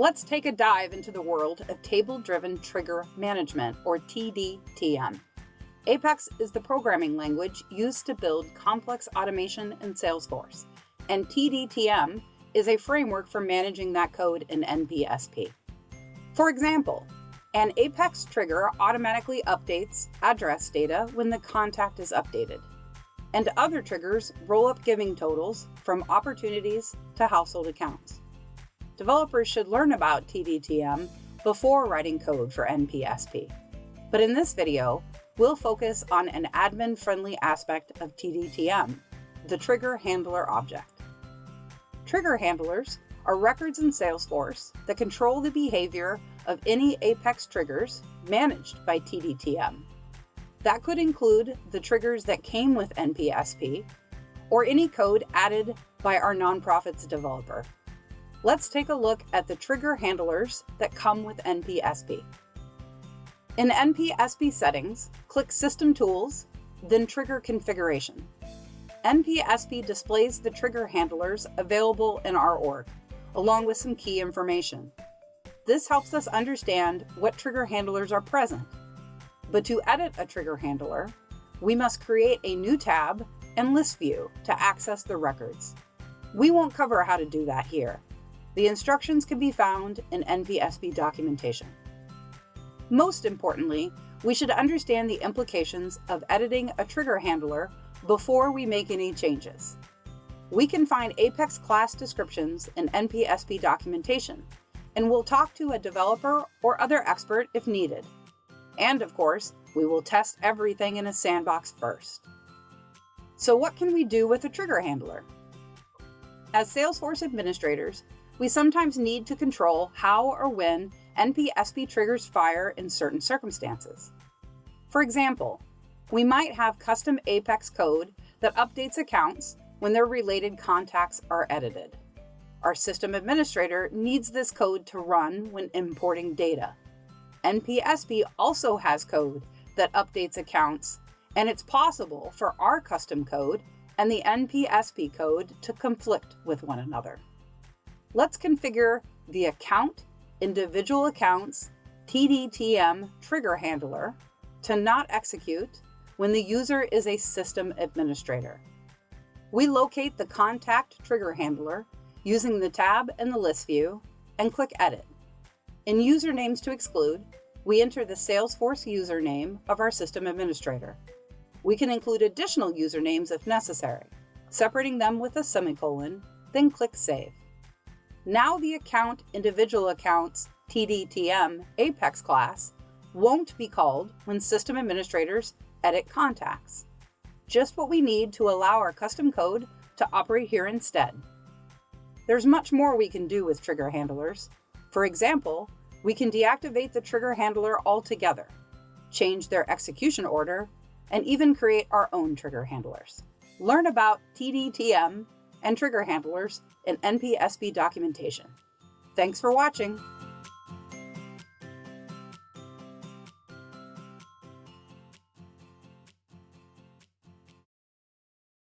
Let's take a dive into the world of table-driven trigger management, or TDTM. Apex is the programming language used to build complex automation in Salesforce, and TDTM is a framework for managing that code in NPSP. For example, an Apex trigger automatically updates address data when the contact is updated, and other triggers roll up giving totals from opportunities to household accounts. Developers should learn about TDTM before writing code for NPSP. But in this video, we'll focus on an admin-friendly aspect of TDTM, the Trigger Handler object. Trigger handlers are records in Salesforce that control the behavior of any Apex triggers managed by TDTM. That could include the triggers that came with NPSP or any code added by our nonprofit's developer. Let's take a look at the trigger handlers that come with NPSP. In NPSP settings, click System Tools, then Trigger Configuration. NPSP displays the trigger handlers available in our org, along with some key information. This helps us understand what trigger handlers are present. But to edit a trigger handler, we must create a new tab and list view to access the records. We won't cover how to do that here. The instructions can be found in NPSP documentation. Most importantly, we should understand the implications of editing a trigger handler before we make any changes. We can find Apex class descriptions in NPSP documentation, and we'll talk to a developer or other expert if needed. And of course, we will test everything in a sandbox first. So what can we do with a trigger handler? As Salesforce administrators, we sometimes need to control how or when NPSP triggers fire in certain circumstances. For example, we might have custom Apex code that updates accounts when their related contacts are edited. Our system administrator needs this code to run when importing data. NPSP also has code that updates accounts, and it's possible for our custom code and the NPSP code to conflict with one another. Let's configure the account individual accounts TDTM trigger handler to not execute when the user is a system administrator. We locate the contact trigger handler using the tab in the list view and click Edit. In Usernames to exclude, we enter the Salesforce username of our system administrator. We can include additional usernames if necessary, separating them with a semicolon, then click Save. Now the account individual accounts TDTM Apex class won't be called when system administrators edit contacts. Just what we need to allow our custom code to operate here instead. There's much more we can do with trigger handlers. For example, we can deactivate the trigger handler altogether, change their execution order, and even create our own trigger handlers. Learn about TDTM and trigger handlers in NPSP documentation. Thanks for watching.